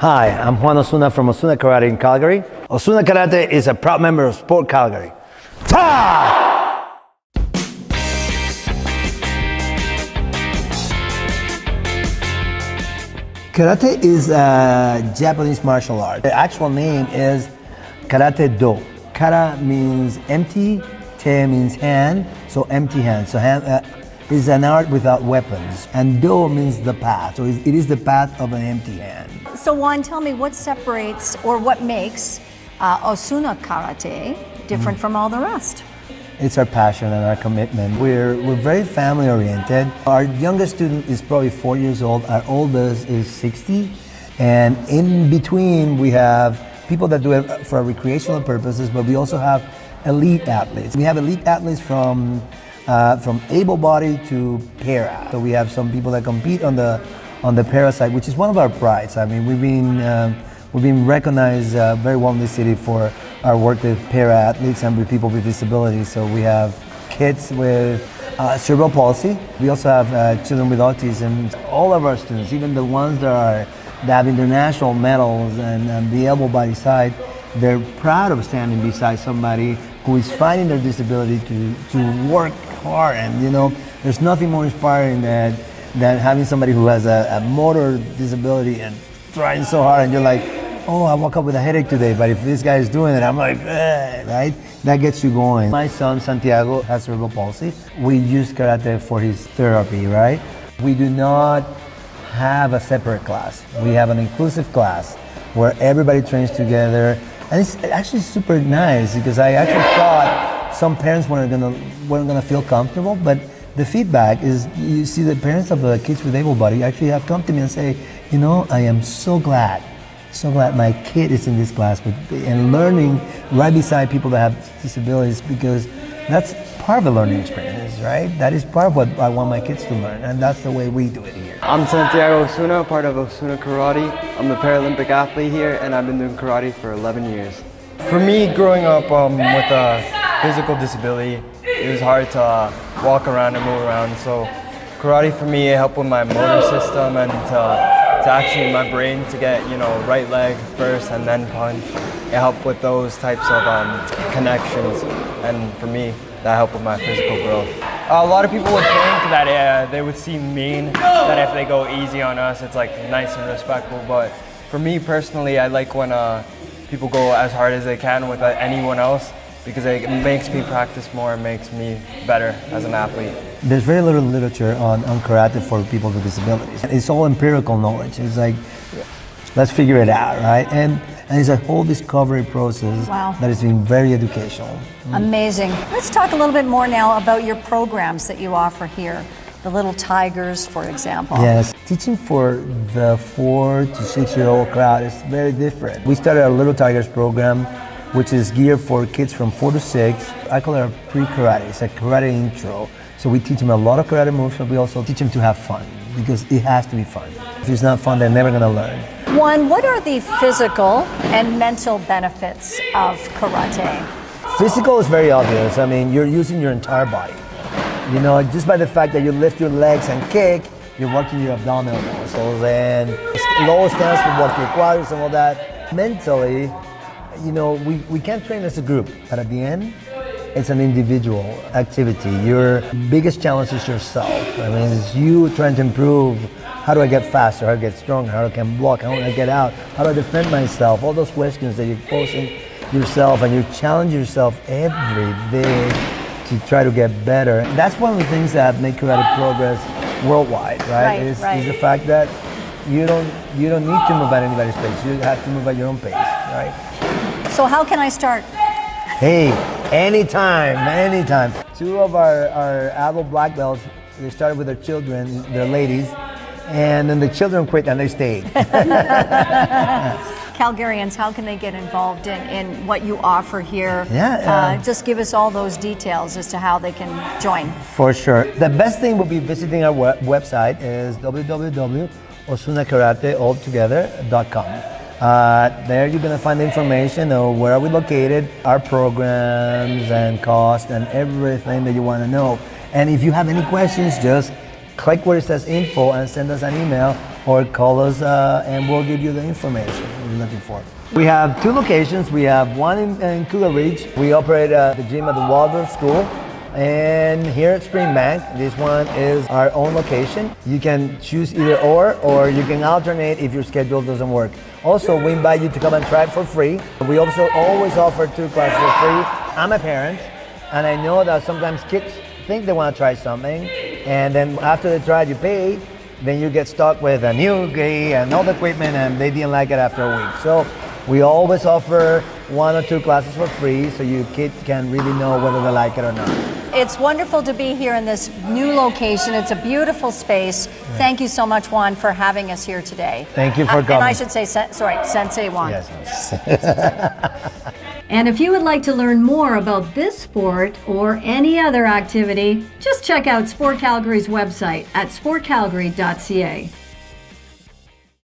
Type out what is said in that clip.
Hi, I'm Juan Osuna from Osuna Karate in Calgary. Osuna Karate is a proud member of Sport Calgary. Ta! Karate is a Japanese martial art. The actual name is Karate Do. Kara means empty, te means hand, so empty hand. So hand uh, is an art without weapons. And Do means the path, so it is the path of an empty hand. So Juan, tell me what separates or what makes uh, Osuna Karate different Mm. from all the rest? It's our passion and our commitment. We're, we're very family oriented. Our youngest student is probably four years old. Our oldest is 60. And in between, we have people that do it for recreational purposes, but we also have elite athletes. We have elite athletes from, uh, from able-bodied to para. So we have some people that compete on the, on the para side, which is one of our prides. I mean, we've been, um, we've been recognized uh, very well in the city for our work with para athletes and with people with disabilities. So we have kids with uh, cerebral palsy. We also have uh, children with autism. All of our students, even the ones that are that have international medals and, and the able body side, they're proud of standing beside somebody who is fighting their disability to, to work hard. And you know, there's nothing more inspiring than, than having somebody who has a, a motor disability and trying so hard and you're like, oh, I woke up with a headache today, but if this guy is doing it, I'm like, eh, right? That gets you going. My son, Santiago, has cerebral palsy. We use karate for his therapy, right? We do not have a separate class. We have an inclusive class where everybody trains together. And it's actually super nice because I actually thought some parents weren't gonna, weren't gonna feel comfortable, but the feedback is you see the parents of the kids with able body actually have come to me and say, you know, I am so glad so glad my kid is in this class with, and learning right beside people that have disabilities because that's part of the learning experience, right? That is part of what I want my kids to learn, and that's the way we do it here. I'm Santiago Osuna, part of Osuna Karate. I'm a Paralympic athlete here and I've been doing karate for 11 years. For me, growing up um, with a physical disability, it was hard to uh, walk around and move around. So karate for me, it helped with my motor system and to, to actually my brain to get, you know, right leg first and then punch. It helped with those types of um, connections. And for me, that helped with my physical growth. A lot of people would think that uh, they would seem mean, that if they go easy on us, it's like nice and respectful. But for me personally, I like when uh, people go as hard as they can with uh, anyone else because it makes me practice more, it makes me better as an athlete. There's very little literature on, on karate for people with disabilities. It's all empirical knowledge. It's like, let's figure it out, right? And, and it's a whole discovery process Wow. that has been very educational. Mm. Amazing. Let's talk a little bit more now about your programs that you offer here. The Little Tigers, for example. Yes, teaching for the four to six year old crowd is very different. We started a Little Tigers program, which is geared for kids from four to six. I call it a pre karate, it's a karate intro. So we teach them a lot of karate moves, but we also teach them to have fun because it has to be fun. If it's not fun, they're never going to learn. Juan, what are the physical and mental benefits of karate? Physical is very obvious. I mean, you're using your entire body. You know, just by the fact that you lift your legs and kick, you're working your abdominal muscles and low stance will work your quads and all that. Mentally, you know, we, we can't train as a group, but at the end, it's an individual activity. Your biggest challenge is yourself. I mean, it's you trying to improve. How do I get faster? How do I get stronger? How do I can block? How do I get out? How do I defend myself? All those questions that you're posing yourself and you challenge yourself every day to try to get better. That's one of the things that make karate progress worldwide, right? Right, is, right. is the fact that you don't you don't need to move at anybody's pace. You have to move at your own pace, right? So, how can I start? Hey, anytime, anytime. Two of our, our adult black belts, they started with their children, their ladies, and then the children quit and they stayed. Calgarians, how can they get involved in, in what you offer here? Yeah, Uh, uh, just give us all those details as to how they can join. For sure. The best thing would be visiting our web- website is www.osunakaratealtogether.com. Uh, there you're going to find information of where are we located, our programs and cost and everything that you want to know. And if you have any questions, just click where it says info and send us an email or call us uh, and we'll give you the information you're looking for. We have two locations. We have one in, in Cougar Ridge. We operate uh, the gym at the Waldorf School. And here at Springbank, this one is our own location. You can choose either or, or you can alternate if your schedule doesn't work. Also, we invite you to come and try it for free. We also always offer two classes for free. I'm a parent, and I know that sometimes kids think they want to try something, and then after they try it, you pay, then you get stuck with a new gi and all the equipment, and they didn't like it after a week. So we always offer one or two classes for free, so your kid can really know whether they like it or not. It's wonderful to be here in this new location. It's a beautiful space. Thank you so much, Juan, for having us here today. Thank you for Uh, And. I should say, sorry, Sensei Juan. Yes. And if you would like to learn more about this sport or any other activity, just check out Sport Calgary's website at sportcalgary.ca.